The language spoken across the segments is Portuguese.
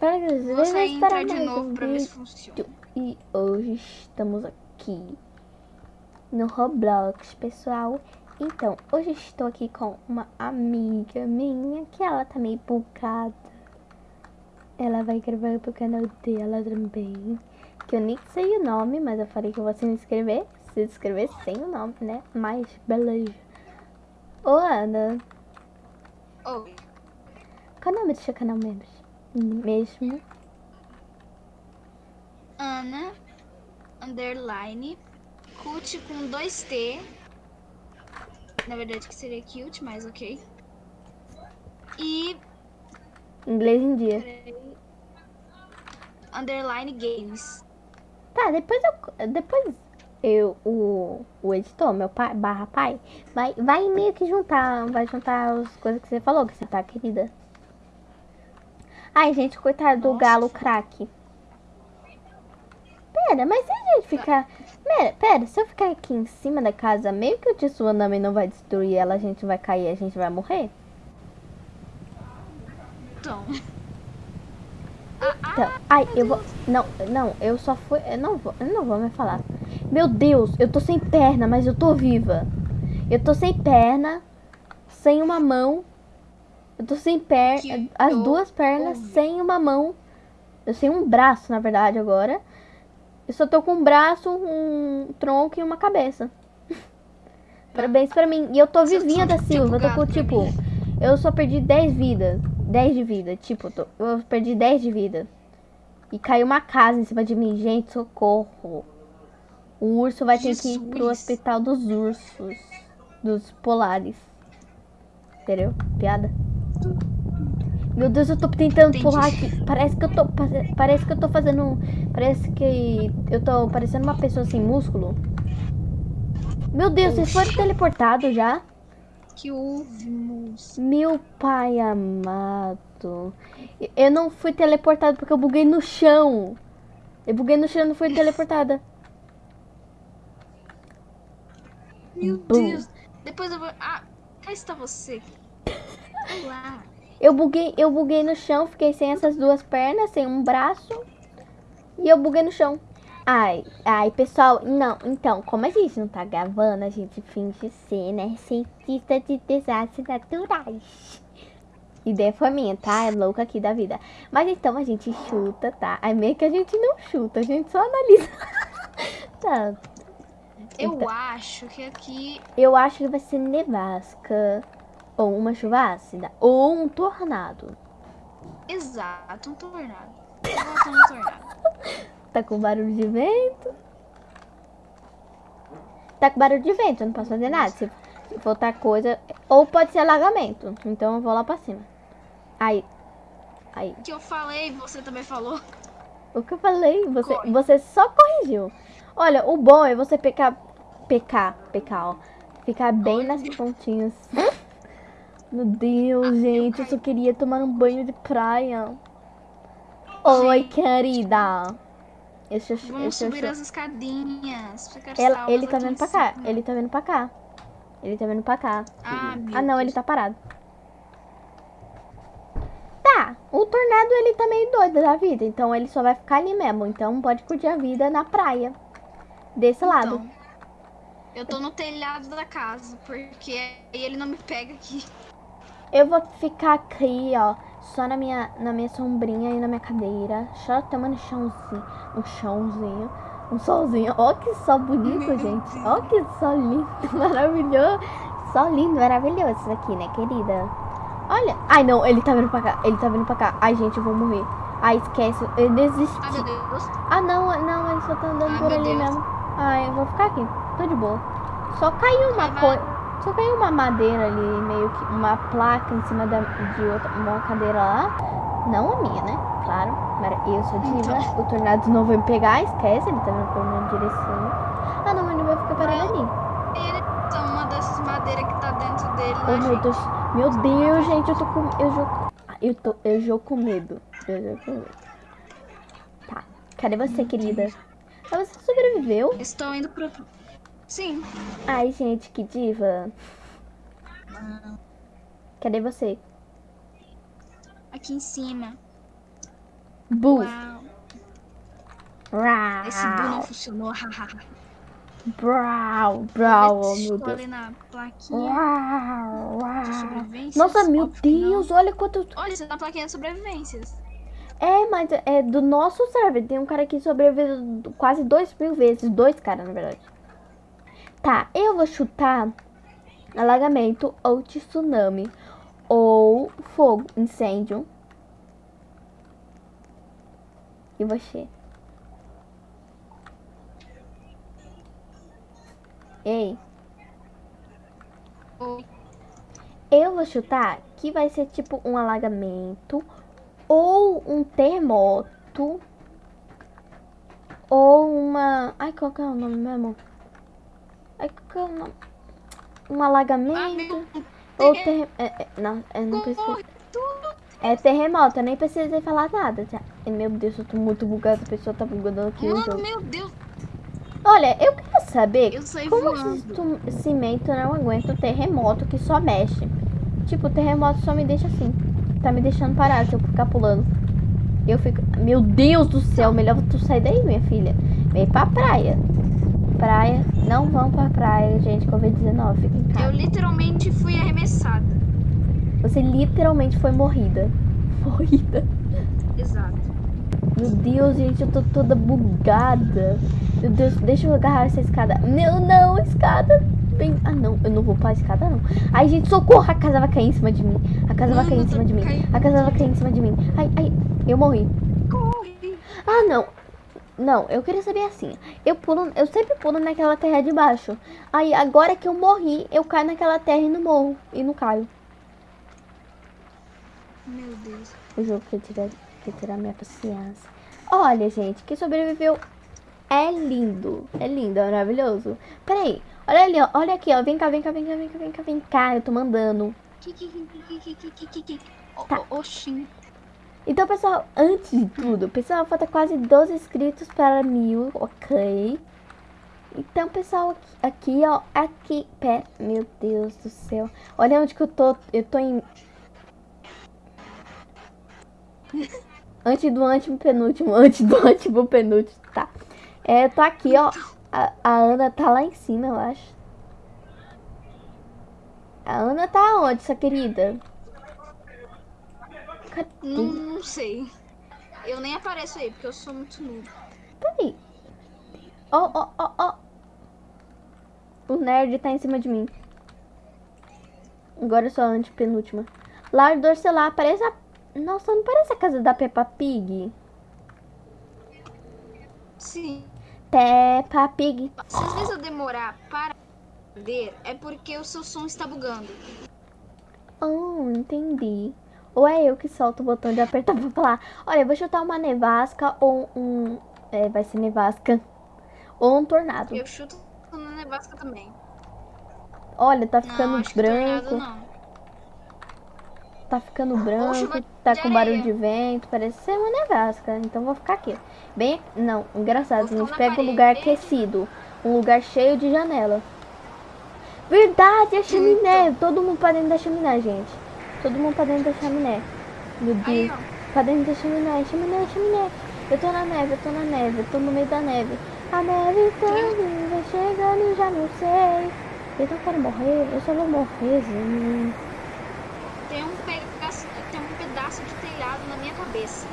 Para que Vou sair para entrar de novo um pra ver se funciona. E hoje estamos aqui no Roblox, pessoal. Então, hoje estou aqui com uma amiga minha, que ela tá meio bugada. Ela vai gravar pro canal dela também. Que eu nem sei o nome, mas eu falei que eu vou se inscrever. Se inscrever sem o nome, né? Mas, beleza. Ô, Ana, Oi. qual é o nome do seu canal mesmo? Mesmo? Ana, underline, cute com dois T. Na verdade que seria cute, mas ok. E Inglês em dia. underline games. Tá, depois eu. Depois eu, o, o editor, meu pai, barra pai, vai, vai meio que juntar. Vai juntar as coisas que você falou, que você tá, querida. Ai, gente, coitado do Nossa. galo craque. Pera, mas se a gente ficar. Pera, pera, se eu ficar aqui em cima da casa, meio que o tsunami não vai destruir ela, a gente vai cair, a gente vai morrer? Então. Então, ai, eu vou. Não, não, eu só fui. Eu não vou, eu não vou me falar. Meu Deus, eu tô sem perna, mas eu tô viva. Eu tô sem perna, sem uma mão. Eu tô sem perna, as duas pernas ouvi. sem uma mão. Eu sem um braço, na verdade, agora. Eu só tô com um braço, um tronco e uma cabeça. Parabéns pra mim. E eu tô Você vivinha da tipo Silva. Eu tô com, tipo, mim. eu só perdi 10 vidas. 10 de vida. Tipo, eu tô- eu perdi 10 de vida. E caiu uma casa em cima de mim. Gente, socorro. O urso vai ter que ir pro Jesus. hospital dos ursos. Dos polares. Entendeu? Piada? Meu Deus, eu tô tentando Entendi. pular aqui. Parece que eu tô. pare- Parece que eu tô fazendo. Parece que eu tô parecendo uma pessoa sem músculo. Meu Deus, vocês foram teleportados já? Que ouvimos. Meu pai amado. Eu não fui teleportado porque eu buguei no chão. Eu buguei no chão e não fui teleportada. Meu Bum. Deus. Depois eu vou. Ah, cá está você. Eu buguei, eu buguei no chão, fiquei sem essas duas pernas, sem um braço. E eu buguei no chão. Ai, ai, pessoal, não, então, como a gente não tá gravando, a gente finge ser, né, cientista de desastres naturais. Ideia foi minha, tá? É louca aqui da vida. Mas então a gente chuta, tá? Aí meio que a gente não chuta, a gente só analisa. tá. Eu Então. acho que aqui. Eu acho que vai ser nevasca, ou uma chuva ácida, ou um tornado. Exato, um tornado. Botar um tornado. Tá com barulho de vento. Tá com barulho de vento, eu não posso fazer nada. Se, se outra coisa. Ou pode ser alagamento. Então eu vou lá pra cima. Aí. Aí. O que eu falei, você também falou. O que eu falei? Você, Corre. você só corrigiu. Olha, o bom é você pecar. Pecar, pecar, ó. Ficar bem nas pontinhas. Meu Deus, gente, eu só queria tomar um banho de praia. Oi, querida. Eu- Vamos eu subir as escadinhas. Ela- ele tá em pra cá. Ele tá vendo pra cá. Ele tá vendo pra cá. Ah, Ah, não, Deus. ele tá parado. Tá, o tornado ele tá meio doido da vida, então ele só vai ficar ali mesmo. Então pode curtir a vida na praia. Desse lado. Então, eu tô no telhado da casa, porque aí ele não me pega aqui. Eu vou ficar aqui, ó, só na minha, na minha sombrinha e na minha cadeira. Só tomando chãozinho. Um chãozinho. Um solzinho. Ó que sol bonito, gente. Ó que sol lindo, maravilhoso. Sol lindo, maravilhoso isso aqui, né, querida? Olha. Ai, não, ele tá vindo pra cá. Ele tá vindo pra cá. Ai, gente, eu vou morrer. Ai, esquece. Eu desisti. Ai, meu Deus. Ah, não, não, ele só tá andando Ai, por ali Deus. mesmo. Ai, eu vou ficar aqui. Tô de boa. Só caiu uma coisa. Só caiu uma madeira ali, meio que uma placa em cima da, de outra, uma cadeira lá. Não a minha, né? Claro. Mas eu sou diva. Então. O tornado não vai me pegar, esquece. Ele tá vindo pra minha direção. Ah, não, ele vai ficar parado ali. Ele tá uma dessas madeiras que tá dentro dele. Oh, né, meu gente? Deus. Meu Deus, gente, eu tô com. Eu jogo. Eu tô. Eu jogo com medo. Eu jogo com medo. Tá. Cadê você, querida? Ah, você sobreviveu? Estou indo pro. Sim. Ai, gente, que diva. Cadê você? Aqui em cima. Bu. Uau. Esse bu não funcionou. hahaha. Brau. Brau. Oh, meu Deus. na plaquinha Uau, de uau. Nossa, meu Óbvio não. Deus, olha quanto. Olha, você tá na plaquinha de sobrevivências. É, mas é do nosso server. Tem um cara que sobreviveu quase dois mil vezes. Dois caras, na verdade. Tá, eu vou chutar alagamento ou tsunami. Ou fogo, incêndio. E você? Ei, Oi. eu vou chutar que vai ser tipo um alagamento ou um terremoto ou uma. Ai, qual que é o nome mesmo? Ai, qual que é o nome? Um Ah, alagamento meu ou ter... é, é, Não, eu não preciso. É terremoto, eu nem precisei falar nada. Meu Deus, eu tô muito bugada. A pessoa tá bugando aqui o Mano, jogo. meu Deus. Olha, eu queria saber Eu como voando. esse cimento não aguenta o terremoto que só mexe. Tipo, o terremoto só me deixa assim. Tá me deixando parado se eu ficar pulando. Eu fico. Meu Deus do céu, melhor tu sair daí, minha filha. Vem pra praia. Praia. Não vão pra praia, gente. Covid-19. Fica em Eu literalmente fui arremessada. Você literalmente foi morrida. Morrida. Exato. Meu Deus, gente, eu tô toda bugada. Meu Deus, deixa eu agarrar essa escada. Meu, não, escada. Vem. Ah, não, eu não vou pra escada, não. Ai, gente, socorro, a casa vai cair em cima de mim. A casa vai cair em cima de mim. caindo. A casa vai cair em cima de mim. Ai, ai, eu morri. Corre. Ah, não. Não, eu queria saber assim. Eu pulo, eu sempre pulo naquela terra de baixo. Aí, agora que eu morri, eu caio naquela terra e não morro. E não caio. Meu Deus. O jogo que tirar, que tirar minha paciência. Olha, gente, quem sobreviveu é lindo. É lindo, é maravilhoso. Peraí, olha ali, ó. Olha aqui, ó. Vem cá, vem cá, vem cá, vem cá, vem cá, vem cá. Eu tô mandando. Tá. Oxi. Então, pessoal, antes de tudo, pessoal, falta quase 12 inscritos para mil, ok? Então, pessoal, aqui, aqui, ó, aqui, pé, meu Deus do céu. Olha onde que eu tô, eu tô em... Antes do antepenúltimo, antes do antepenúltimo, tá. É, eu tô aqui, ó, a, a Ana tá lá em cima, eu acho. A Ana tá onde, sua querida? Não, não sei. Eu nem apareço aí, porque eu sou muito noob. Peraí. Ó, ó, ó, ó. O nerd tá em cima de mim. Agora eu sou a antepenúltima. Lar Dorcelar, parece a... Nossa, não parece a casa da Peppa Pig? Sim. Peppa Pig. Se às vezes eu demorar para ver, é porque o seu som está bugando. Oh, entendi. Ou é eu que solto o botão de apertar pra falar. Olha, eu vou chutar uma nevasca ou um... É, vai ser nevasca. Ou um tornado. Eu chuto na nevasca também. Olha, tá ficando não, tornado branco. Tá ficando branco, tá com barulho de vento, parece ser uma nevasca. Então vou ficar aqui. Bem, não, engraçado, a gente pega um lugar aquecido, um lugar cheio de janela. Verdade, a chaminé, todo mundo pra dentro da chaminé, gente. Todo mundo pra dentro da chaminé. Meu Aí, Deus, ó. pra dentro da chaminé, chaminé, chaminé. Eu tô na neve, eu tô na neve, eu tô no meio da neve. A neve tá vindo, chegando, já não sei. Eu não quero morrer, eu só vou morrer, gente. Tem um, pedaço, tem um pedaço de telhado na minha cabeça.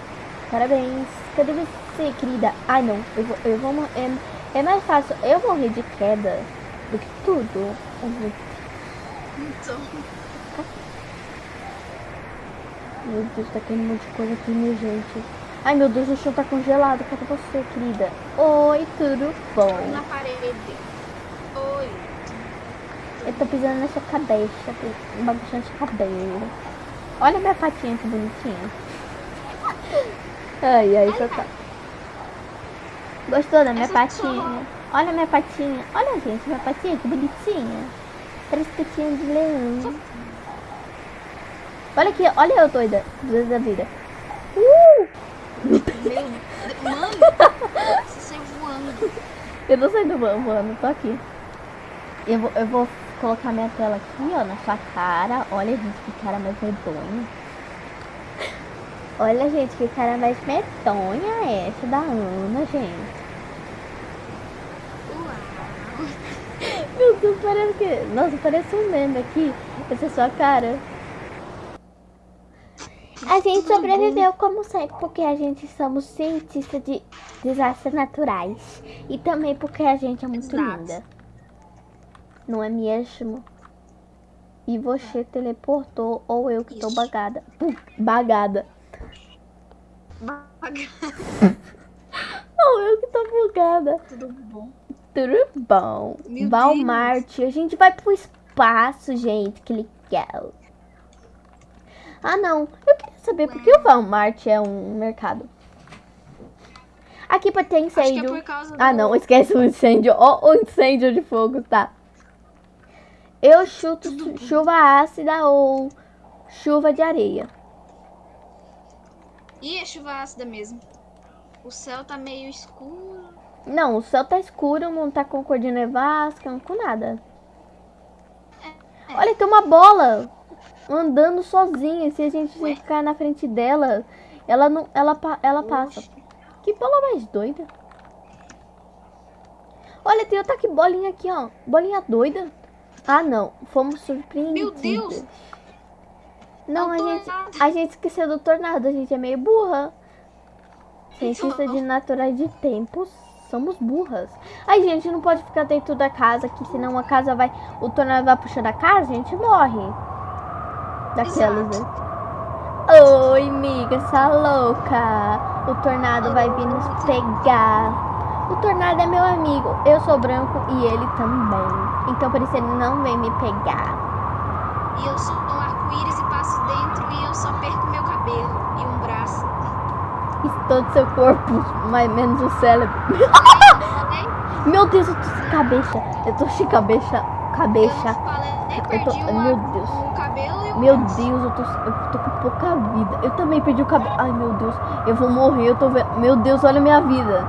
Parabéns. Cadê você, querida? Ai, não. Eu vou, eu vou é, é mais fácil eu morrer de queda do que tudo. Então, Meu Deus, tá caindo um monte de coisa aqui, minha gente. Ai, meu Deus, o chão tá congelado. Cadê você, querida? Oi, tudo bom? na parede. Oi. Eu tô pisando nessa cabeça, um bagunçante cabelo. Olha minha patinha que bonitinha. Ai, ai, só tá. Gostou da minha Essa patinha? Olha minha patinha. Olha, gente, minha patinha que bonitinha. Parece patinha de leão. Olha aqui, olha eu doida. Doida da vida. Uh! Meu. Mano, você saiu voando. Eu não sei do voando, tô aqui. Eu vou, eu vou colocar minha tela aqui, ó, na sua cara. Olha, gente, que cara mais medonho. Olha, gente, que cara mais medonha é essa da Ana, gente. Meu Deus, parece que... Nossa, parece um meme aqui. Essa é sua cara. A gente sobreviveu como sempre porque a gente somos cientistas de desastres naturais. E também porque a gente é muito Exato. linda. Não é mesmo? E você teleportou ou eu que tô Isso. bagada. Pum, bagada. Baga- Ou eu que tô bugada. Tudo bom. Tudo bom. Meu. A gente vai pro espaço, gente. Que legal. Ah, não. Saber por que o Walmart é um mercado. Aqui pode ter é incêndio. causa Ah, do- não. Esquece o incêndio. Ó, o incêndio de fogo, tá. Eu chuto chu- chuva ácida ou chuva de areia. Ih, é chuva ácida mesmo. O céu tá meio escuro. Não, o céu tá escuro, não tá com cor de nevasca, não com nada. Olha, tem uma bola andando sozinha. Se a gente Ué? ficar na frente dela, ela não, ela, ela passa. Oxe. Que bola mais doida. Olha, tem outra que bolinha aqui, ó. Bolinha doida. Ah, não. Fomos surpreendidos. Meu Deus. Não, a gente, a gente esqueceu do tornado. A gente é meio burra. Cientista de naturais de tempos. Somos burras. Ai, gente, não pode ficar dentro da casa, que senão a casa vai. O tornado vai puxando a casa, a gente morre. Daquelas, né? Oi, amiga, essa louca. O tornado vai vir nos pegar. O tornado é meu amigo. Eu sou branco e ele também. Então por isso ele não vem me pegar. E eu sou um arco-íris e passo dentro e eu só perco meu cabelo e um braço. E todo seu corpo, mais menos o cérebro. Meu Deus, eu tô sem cabeça. Eu tô sem cabeça. Eu Cabeça. falei, Eu perdi tô- meu Deus. o cabelo e o Meu. Deus, eu tô, eu tô com pouca vida. Eu também perdi o cabelo. Ai, meu Deus, eu vou morrer. Eu tô vendo. Meu Deus, olha a minha vida.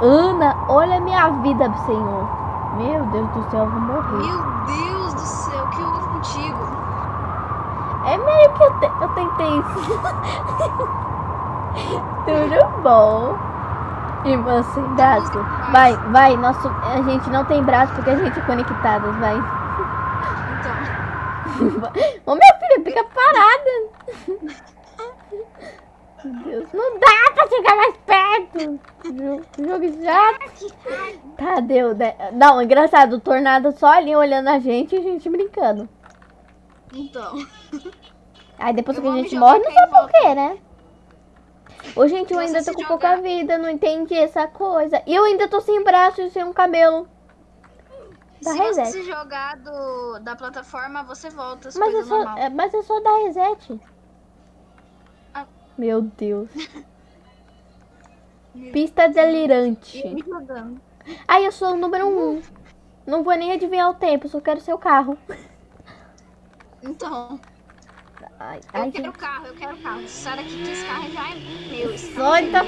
Ana, olha a minha vida, Senhor. Meu Deus do céu, eu vou morrer. Meu Deus do céu, o que houve contigo? É meio que eu, te- eu tentei isso. Tudo bom. Irmã sem braço. Vai, vai. Nosso, a gente não tem braço porque a gente é conectadas, vai. Ô, minha filha, fica parada. Meu Deus, não dá pra chegar mais perto. Jogo, jogo chato. Tá, deu. né? Não, engraçado, o tornado só ali olhando a gente e a gente brincando. então. Aí depois Eu que a gente jogar morre, não sabe por quê, né? Ô, gente, eu ainda tô com se pouca jogar- vida, não entendi essa coisa. E eu ainda tô sem braço e sem um cabelo. Dá Se você reset. se jogar do, da plataforma, você volta. As Mas é, só, normal. é, mas é só dar reset. Ah. Meu Deus. Pista eu delirante. Ai, eu sou o número um. Não vou nem adivinhar o tempo, só quero seu carro. Então, Ai, eu ai quero gente. carro, eu quero carro. Sai daqui que esse carro já é meu. Esse Só é então.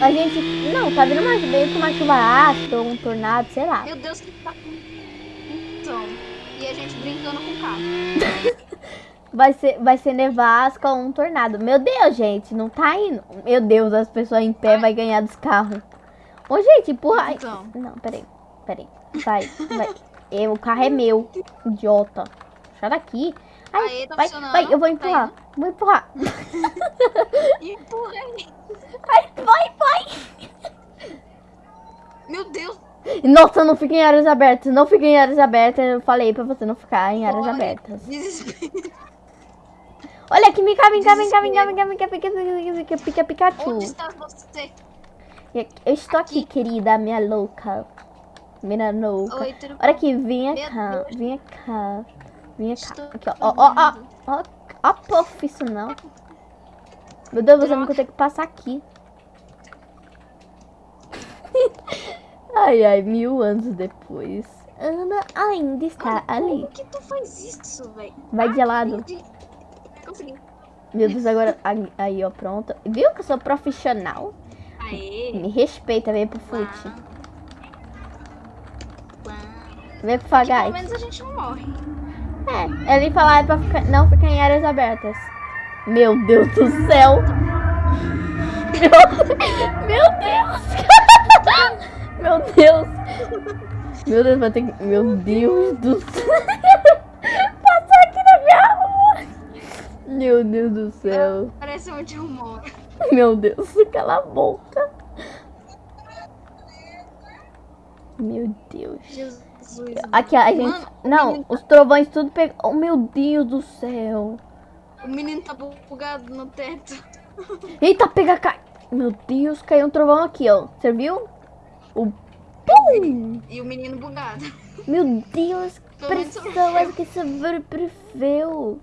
A gente. Não, tá vindo mais meio que uma chuva ácida ou um tornado, sei lá. Meu Deus, que tá. E a gente brincando com o carro. Vai ser, vai ser nevasca ou um tornado. Meu Deus, gente, não tá indo. Meu Deus, as pessoas em pé vai ganhar dos carros. Ô, gente, empurra. Ai, Então. Não, peraí, peraí. Vai, vai. Eu, o carro é meu. Idiota. Sai daqui. Ai, Aê, tá vai, vai, eu vou Tá empurrar. Vou empurrar. Empurra aí. Nossa, não fiquem em áreas abertas. Não fiquem em áreas abertas. Eu falei pra você não ficar em áreas Olha, abertas. Desespero. Olha aqui, vem cá, vem cá, vem cá, vem cá, vem cá, vem cá, pica, pica, pica, Pikachu. Onde está você? Eu estou aqui, aqui. querida, minha louca. Minha louca. Oi, Olha aqui, vem cá, vem cá. Vem cá. Aqui, ó, ó, ó, ó, ó, profissional. Meu Deus, você não que passar aqui. Ai, ai, mil anos depois. Ana ainda está ali. que tu faz isso, velho? Vai de lado. Entendi. Consegui. Meu Deus, agora. Aí, ó, pronto. Viu que eu sou profissional? Aê. Me respeita, vem pro fute. Uau. Uau. Vem pro Fagais. pelo menos a gente não morre. É, ele falar é pra ficar- não ficar em áreas abertas. Meu Deus do céu. Meu, meu Deus. Meu Deus. Meu Deus, vai ter que... Meu Deus do céu. Passou aqui na minha rua. Meu Deus do céu. Parece onde eu moro. Meu Deus, cala a boca. Meu Deus. Jesus. Aqui, a gente. Mano, Não, menino- os trovões tudo pegou. Oh, meu Deus do céu. O menino tá bugado no teto. Eita, pega, cai. Meu Deus, caiu um trovão aqui, ó. Você viu? O. Pum! E o menino bugado. Meu Deus, pessoas que sobreviveu.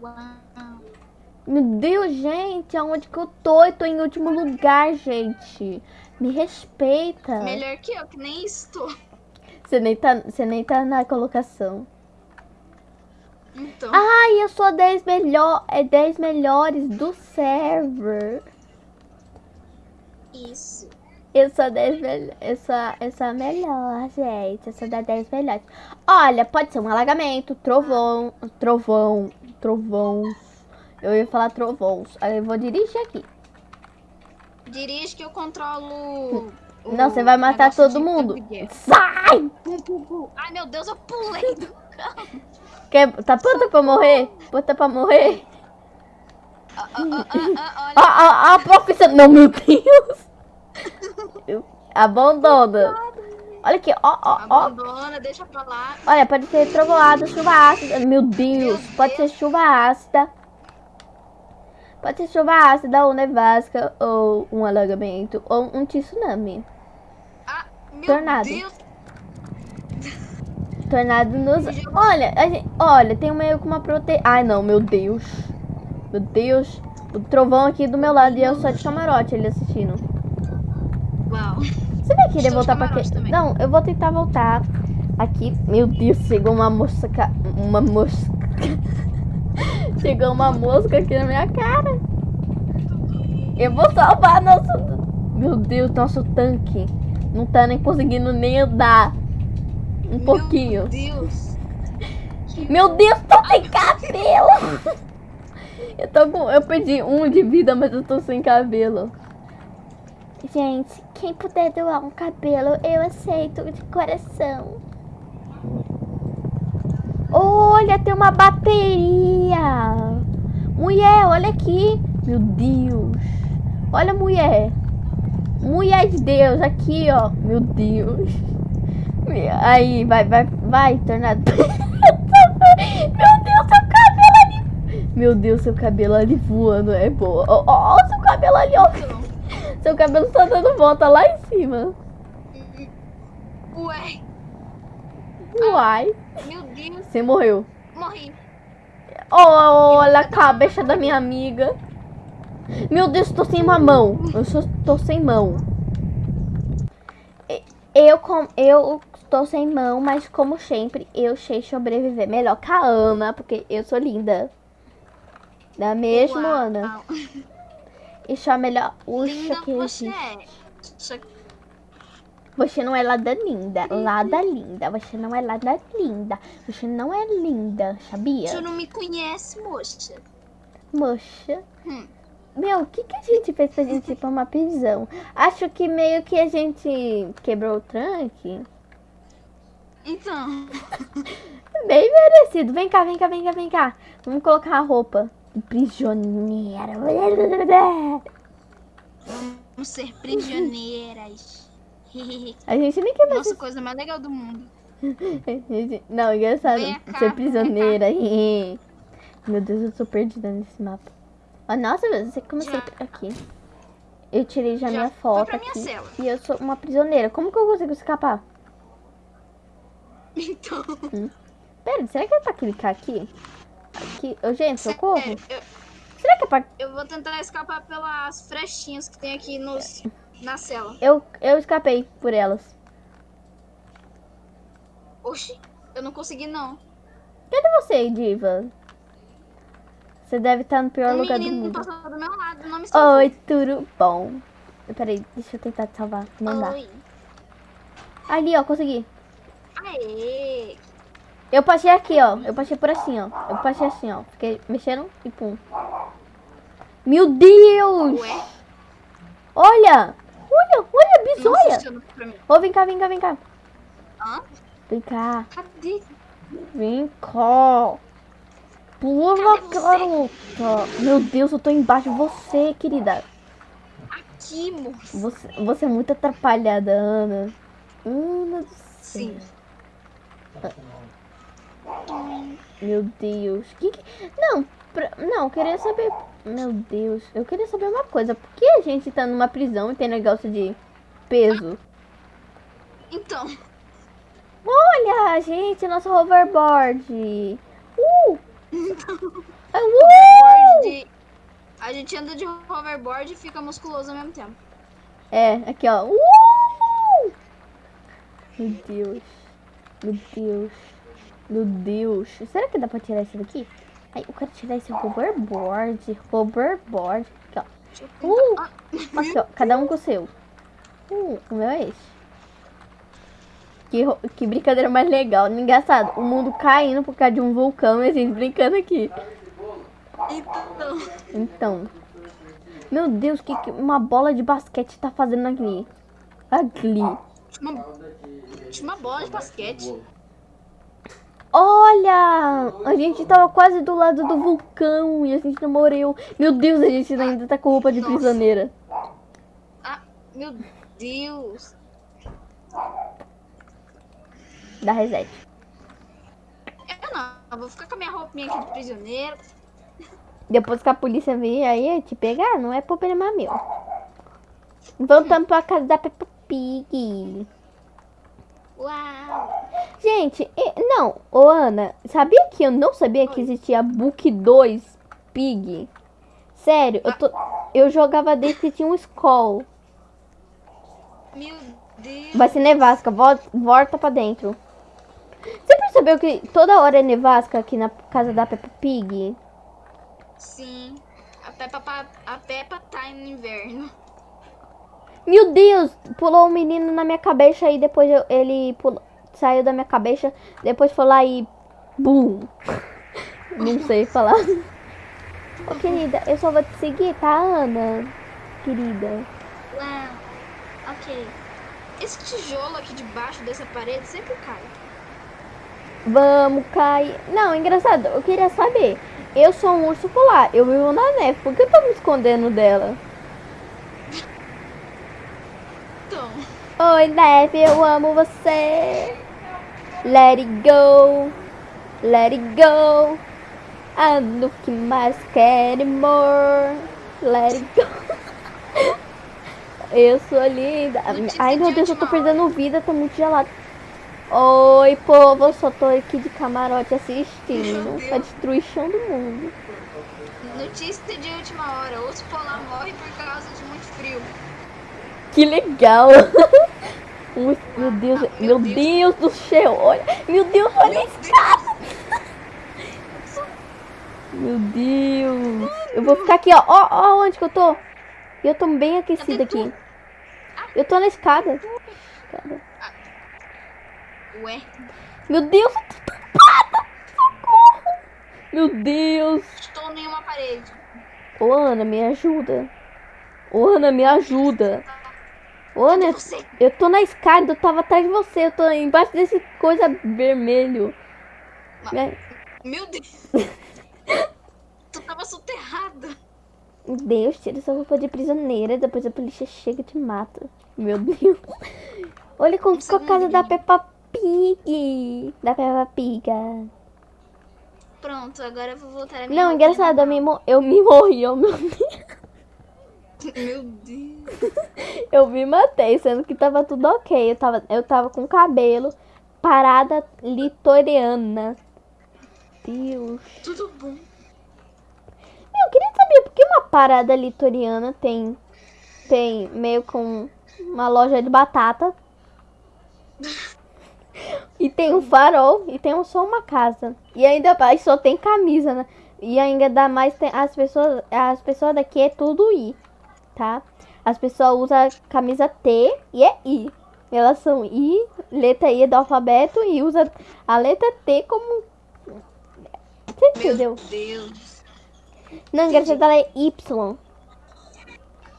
Uau. Meu Deus, gente, aonde que eu tô? Eu tô em último lugar, gente. Me respeita. Melhor que eu, que nem estou. Você nem tá, você nem tá na colocação. Então, Ai, eu sou 10 melhor, é 10 melhores do server. isso. Eu sou 10 melhor, eu sou, eu sou a melhor, gente. Eu sou da 10 melhores. Olha, pode ser um alagamento, trovão, trovão, trovões. Eu ia falar trovões. Aí eu vou dirigir aqui. Dirige que eu controlo. o Não, você vai matar todo mundo. Sai! Pum, pum, pum. Ai, meu Deus, eu pulei do Quer, tá pronta pra morrer? Pronta pra morrer? Olha. A, a, a profissão. Não, meu Deus! Abandona. Olha aqui, ó, ó, ó. Abandona, deixa pra lá. Olha, pode ser trovoada, chuva ácida. Meu Deus, Meu pode ser Deus. chuva ácida. Pode ser chuva ácida, ou nevasca, ou um alagamento, ou um tsunami. Ah, meu Tornado. Deus. Tornado nos. Olha, gente... olha, tem meio com uma prote. Ai, não, meu Deus. Meu Deus. O trovão aqui do meu lado e eu só de camarote ele assistindo. Uau. Você vai querer voltar pra quê? também. Não, eu vou tentar voltar aqui. Meu Deus, chegou uma mosca. Uma mosca. chegou uma mosca aqui na minha cara. Eu vou salvar nosso. Meu Deus, nosso tanque. Não tá nem conseguindo nem andar. Um pouquinho. Meu Deus. Meu Deus, tô sem cabelo! Eu tô com. Eu perdi um de vida, mas eu tô sem cabelo. Gente, quem puder doar um cabelo, eu aceito de coração. Olha, tem uma bateria! Mulher, olha aqui! Meu Deus! Olha, mulher! Mulher de Deus, aqui, ó! Meu Deus! Aí, vai, vai, vai, tornado. Meu Deus, seu cabelo ali. Meu Deus, seu cabelo ali voando é boa. Ó, ó, seu cabelo ali, ó. Seu cabelo só dando volta lá em cima. Ué, Uai, meu Deus. você morreu. Morri. Olha a cabeça da minha amiga. Meu Deus, tô sem uma mão. Eu só tô sem mão. Eu, com, eu tô sem mão, mas como sempre, eu sei sobreviver melhor que a Ana, porque eu sou linda. Da mesma, Uau. Ana. E sou a melhor uxa que você existe. é. Que Você não é lada linda. Lada linda. Você não é lada linda. Você não é linda, sabia? tu não me conhece, moça. Moxa. Hum. Meu, o que, que a gente fez pra gente ir pra uma prisão? Acho que meio que a gente quebrou o tranque. Então, Bem merecido. Vem cá, vem cá, vem cá, vem cá. Vamos colocar a roupa. Prisioneira. vamos ser prisioneiras. A gente nem quer mais. Nossa, coisa mais legal do mundo. Não, engraçado. Cá, Ser prisioneira. Meu Deus, eu tô perdida nesse mapa. Ah, nossa, você sempre aqui. Eu tirei já, Já minha foto minha aqui. cela. E eu sou uma prisioneira. Como que eu consigo escapar? Então, Pera, será que é pra clicar aqui? Aqui. Ô, gente, socorro. eu, Será que é pra. eu vou tentar escapar pelas frechinhas que tem aqui nos, na cela. Eu, eu escapei por elas. Oxi, eu não consegui não. Cadê você, Diva? Você deve estar no pior O lugar do mundo. passou do meu lado, não me salvou. Oi, tudo bom? Peraí, deixa eu tentar te salvar. Não dá. Oi. Ali, ó, consegui. Aê. Eu passei aqui, ó. Eu passei por assim, ó. Eu passei assim, ó. Fiquei mexendo e pum. Meu Deus! Ué, Olha! Olha, olha, bisonha! Ô, vem cá, vem cá, vem cá. Hã? Vem cá. Cadê? Vem cá. Pula, garota. Meu Deus, eu tô embaixo de você, querida. Aqui, moço. Você, você é muito atrapalhada, Ana. Ana do céu. Sim. Meu Deus. Que que... Não, pra... não, eu queria saber. Meu Deus, eu queria saber uma coisa. Por que a gente tá numa prisão e tem negócio de peso? Então, Olha, gente, nosso hoverboard. Uh! Ah, uh! hoverboard de... A gente anda de hoverboard e fica musculoso ao mesmo tempo. É, aqui ó. Uh! Meu Deus. Meu Deus. Meu Deus. Será que dá pra tirar isso daqui? Ai, eu quero tirar esse hoverboard. Hoverboard. Aqui, ó. Uh! Aqui, ó. Cada um com o seu. Uh, o meu é esse. Que, que brincadeira mais legal. Engraçado. O mundo caindo por causa de um vulcão e a gente brincando aqui. Então, Então. Meu Deus, o que, que uma bola de basquete tá fazendo aqui? Tinha uma, uma bola de basquete. Olha! A gente tava quase do lado do vulcão e a gente não morreu. Meu Deus, a gente ainda tá com roupa de Nossa. prisioneira. Ah, meu Deus. Dá reset. Eu não, eu vou ficar com a minha roupinha aqui de prisioneiro. Depois que a polícia vir aí te pegar, não é problema meu. Voltamos pra casa da Peppa Pig. Uau. Gente, não, ô Ana, sabia que eu não sabia que existia Book 2 Pig? Sério, eu, tô, eu jogava desde que tinha um Skull. Meu Deus. Vai ser nevasca, volta, volta pra dentro. Você percebeu que toda hora é nevasca aqui na casa da Peppa Pig? Sim. A Peppa, pa- a Peppa tá no inverno. Meu Deus, pulou um menino na minha cabeça e depois eu- ele pulou, saiu da minha cabeça, depois foi lá e bum. Não sei falar. Ô querida, eu só vou te seguir, tá, Ana? Querida. Uau. Ok. Esse tijolo aqui debaixo dessa parede sempre cai. Vamos cair. Não, engraçado, eu queria saber. Eu sou um urso polar, eu vivo na neve, por que eu tô me escondendo dela? Então, Oi, neve, eu amo você. Let it go, let it go. I look mais quero more. Let it go. Eu sou linda. Ai, meu de Deus, eu tô perdendo vida, tá muito gelado. Oi, povo, eu só tô aqui de camarote assistindo. A Deus. destruição do mundo. notícia de última hora. O polar morre por causa de muito frio. Que legal! Ui, meu Deus, Ah, meu Deus do céu, olha, meu Deus, olha a escada! Meu Deus, eu vou ficar aqui, ó, ó, ó, onde que eu tô? Eu tô bem aquecida aqui. Eu tô na escada. Ué, Meu Deus, eu tô tapada! Socorro! Meu Deus! estou em uma parede. Ô, Ana, me ajuda. Ô, Ana, me ajuda. Ô, eu tô na escada, eu tava atrás de você, eu tô embaixo desse coisa vermelho. Né? Meu Deus. tu tava soterrada. Meu Deus, tira essa roupa de prisioneira, depois a polícia chega e te mata. Meu Deus. Olha como ficou a casa da segundinho. Peppa Pig. Da Peppa Pig. Pronto, agora eu vou voltar a minha Não, engraçado, eu me, eu me morri, eu me, Meu Deus. eu me matei, sendo que tava tudo ok. Eu tava, eu tava com cabelo, parada litoriana. Deus. Tudo bom. Eu queria saber por que uma parada litoriana tem, tem meio com uma loja de batata. E tem um farol e tem um- só uma casa. E ainda mais só tem camisa, né? E ainda dá mais tem as pessoas, as pessoas daqui é tudo I, tá? As pessoas usam camisa T e é I. Elas são I, letra I do alfabeto e usa a letra T como. Você entendeu? Meu Deus. Não, engraçado, ela é Y.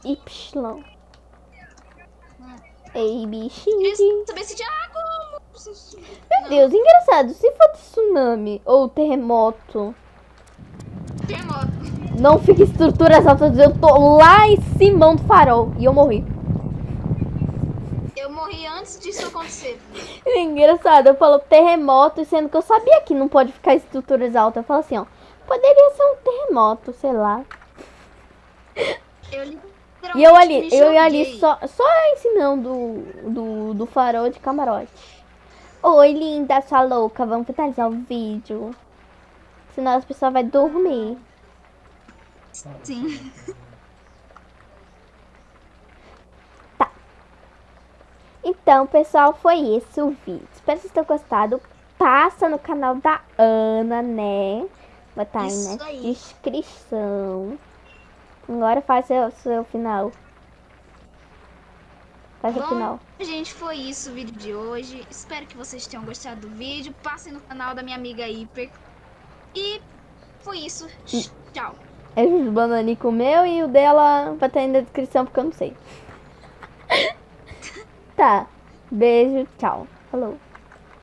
Y. A, B, X. Queria saber se. Meu Deus, engraçado. Se for tsunami ou terremoto, Terremoto. Não fica estruturas altas. Eu tô lá em cima do farol e eu morri. Eu morri antes disso acontecer. É Engraçado, eu falo terremoto, sendo que eu sabia que não pode ficar estruturas altas. Eu falo assim, ó. Poderia ser um terremoto, sei lá. Eu E eu ali, eu ali joguei. só, só ensinando do, do, do farol de camarote. Oi, linda, sua louca, vamos finalizar o vídeo. Senão as pessoas vão dormir. Sim. Então, pessoal, foi esse o vídeo. Espero que vocês tenham gostado. Passa no canal da Ana, né? Estar aí Isso na aí. descrição. Agora faz seu, seu final. Faz o Bom, final. gente, foi isso o vídeo de hoje. Espero que vocês tenham gostado do vídeo. Passem no canal da minha amiga Hiper. E foi isso. Tchau. É o bananico meu e o dela vai estar aí na descrição porque eu não sei. tá. Beijo, tchau. Falou.